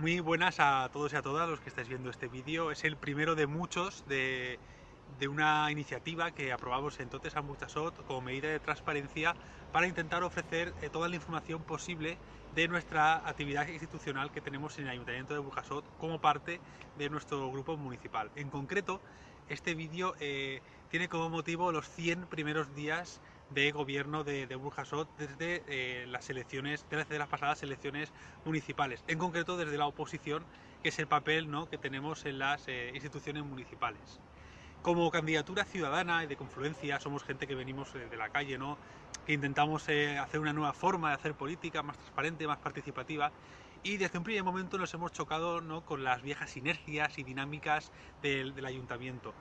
Muy buenas a todos y a todas los que estáis viendo este vídeo. Es el primero de muchos de, una iniciativa que aprobamos en Totes a Muchasot como medida de transparencia para intentar ofrecer eh, toda la información posible de nuestra actividad institucional que tenemos en el Ayuntamiento de Burjasot como parte de nuestro grupo municipal. En concreto, este vídeo eh, tiene como motivo los 100 primeros días de gobierno de, Burjasot desde eh, las elecciones, desde las pasadas elecciones municipales, en concreto desde la oposición, que es el papel ¿no? que tenemos en las eh, instituciones municipales. Como candidatura ciudadana y de confluencia, somos gente que venimos de la calle, ¿no? que intentamos hacer una nueva forma de hacer política, más transparente, más participativa, y desde un primer momento nos hemos chocado ¿no? con las viejas sinergias y dinámicas del, ayuntamiento.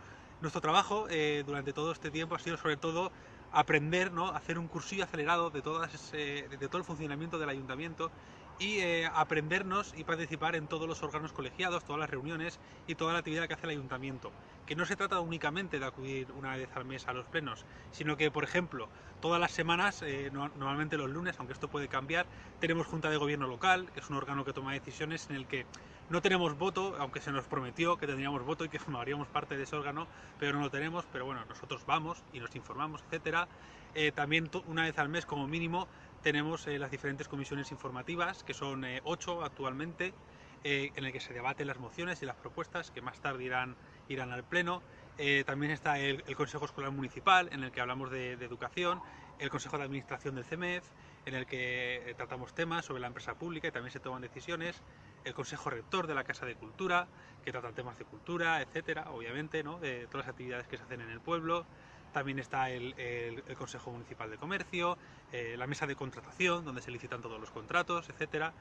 Nuestro trabajo eh, durante todo este tiempo ha sido sobre todo aprender, ¿no? hacer un cursillo acelerado de, todas, de todo el funcionamiento del ayuntamiento y eh, aprendernos y participar en todos los órganos colegiados, todas las reuniones y toda la actividad que hace el ayuntamiento. Que no se trata únicamente de acudir una vez al mes a los plenos, sino que, por ejemplo, todas las semanas, eh, normalmente los lunes, aunque esto puede cambiar, tenemos Junta de Gobierno Local, que es un órgano que toma decisiones en el que no tenemos voto, aunque se nos prometió que tendríamos voto y que formaríamos parte de ese órgano, pero no lo tenemos, pero bueno, nosotros vamos y nos informamos, etcétera. Eh, también una vez al mes, como mínimo, tenemos eh, las diferentes comisiones informativas, que son ocho actualmente, eh, en el que se debaten las mociones y las propuestas que más tarde irán, irán al Pleno. también está el, Consejo Escolar Municipal, en el que hablamos de, educación, el Consejo de Administración del CEMEF, en el que tratamos temas sobre la empresa pública y también se toman decisiones, el Consejo Rector de la Casa de Cultura, que trata temas de cultura, etcétera, obviamente, ¿no? de todas las actividades que se hacen en el pueblo, también está el, Consejo Municipal de Comercio, eh, la mesa de contratación, donde se licitan todos los contratos, etcétera,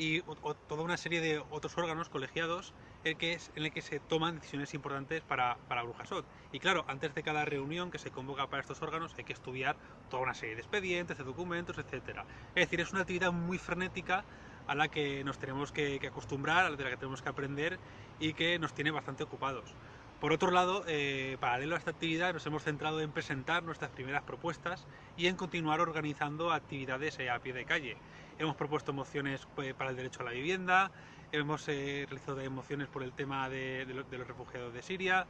y toda una serie de otros órganos colegiados en, que el que se toman decisiones importantes para, Brujasot. Y claro, antes de cada reunión que se convoca para estos órganos hay que estudiar toda una serie de expedientes, de documentos, etcétera. Es decir, es una actividad muy frenética a la que nos tenemos que, que acostumbrar, a la que tenemos que aprender y que nos tiene bastante ocupados. Por otro lado, eh, paralelo a esta actividad, nos hemos centrado en presentar nuestras primeras propuestas y en continuar organizando actividades eh, a pie de calle. Hemos propuesto mociones pues, para el derecho a la vivienda, hemos eh, realizado mociones por el tema de, los refugiados de Siria,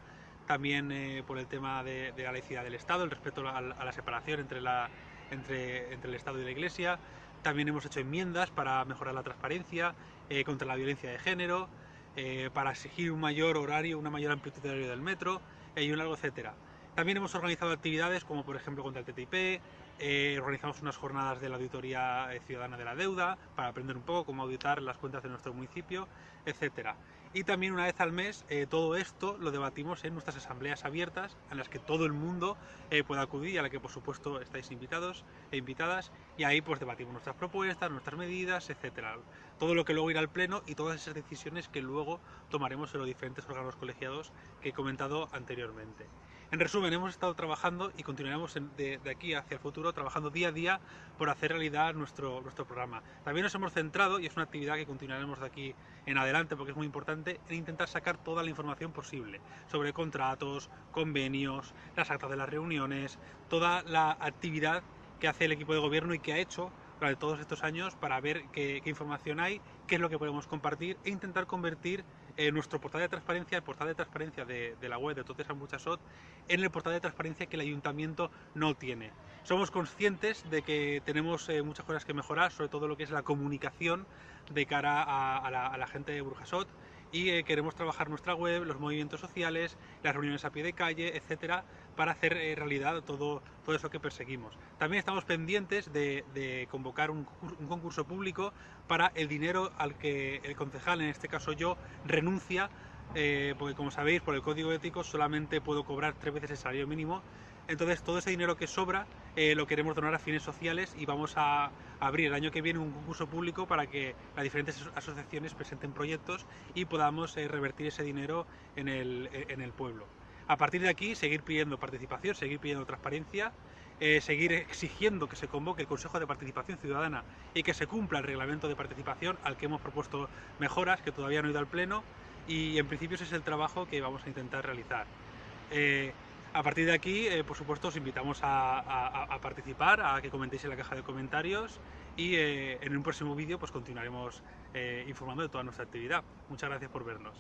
también por el tema de, la laicidad del Estado, el respeto a, la separación entre, el Estado y la Iglesia. También hemos hecho enmiendas para mejorar la transparencia, contra la violencia de género, eh, para exigir un mayor horario, una mayor amplitud horario del metro eh, y un largo etcétera. También hemos organizado actividades como por ejemplo contra el TTIP, eh, organizamos unas jornadas de la auditoría ciudadana de la deuda para aprender un poco cómo auditar las cuentas de nuestro municipio, etcétera. Y también una vez al mes todo esto lo debatimos en nuestras asambleas abiertas en las que todo el mundo puede acudir y a la que por supuesto estáis invitados e invitadas y ahí pues debatimos nuestras propuestas, nuestras medidas, etcétera todo lo que luego irá al Pleno y todas esas decisiones que luego tomaremos en los diferentes órganos colegiados que he comentado anteriormente. En resumen, hemos estado trabajando y continuaremos de, aquí hacia el futuro trabajando día a día por hacer realidad nuestro, nuestro programa. También nos hemos centrado, y es una actividad que continuaremos de aquí en adelante porque es muy importante, en intentar sacar toda la información posible sobre contratos, convenios, las actas de las reuniones, toda la actividad que hace el equipo de gobierno y que ha hecho durante todos estos años para ver qué, información hay, qué es lo que podemos compartir e intentar convertir eh, nuestro portal de transparencia, el portal de transparencia de, la web de Totes Muchasot, en el portal de transparencia que el ayuntamiento no tiene. Somos conscientes de que tenemos eh, muchas cosas que mejorar, sobre todo lo que es la comunicación de cara a, la, a la gente de Burjasot, y queremos trabajar nuestra web, los movimientos sociales, las reuniones a pie de calle, etcétera, para hacer eh, realidad todo, todo eso que perseguimos. También estamos pendientes de, convocar un, concurso público para el dinero al que el concejal, en este caso yo, renuncia, eh, porque como sabéis, por el código ético solamente puedo cobrar tres veces el salario mínimo, entonces todo ese dinero que sobra eh, lo queremos donar a fines sociales y vamos a abrir el año que viene un concurso público para que las diferentes asociaciones presenten proyectos y podamos eh, revertir ese dinero en el, pueblo. A partir de aquí seguir pidiendo participación, seguir pidiendo transparencia, eh, seguir exigiendo que se convoque el Consejo de Participación Ciudadana y que se cumpla el reglamento de participación al que hemos propuesto mejoras que todavía no ha ido al Pleno y en principio ese es el trabajo que vamos a intentar realizar. A partir de aquí, eh, por supuesto, os invitamos a, participar, a que comentéis en la caja de comentarios y eh, en un próximo vídeo pues continuaremos eh, informando de toda nuestra actividad. Muchas gracias por vernos.